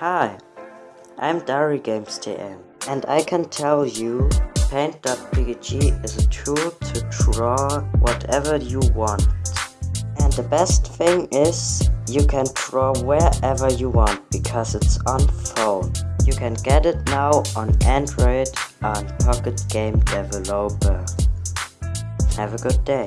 Hi, I'm Dari Games TM, and I can tell you Paint.pkg is a tool to draw whatever you want. And the best thing is, you can draw wherever you want because it's on phone. You can get it now on Android and Pocket Game Developer. Have a good day.